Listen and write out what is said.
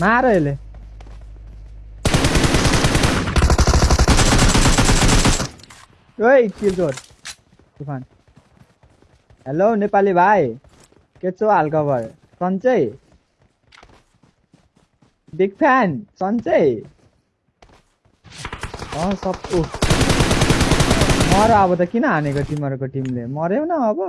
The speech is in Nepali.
मार ele. ओइ किलचोर तुफान हेलो नेपाली भाइ के छो हालखबर सन्चै बिग फ्यान सन्चै अँ सब मर अब त किन हानेको तिमीहरूको टिमले मऱ्यौ न अब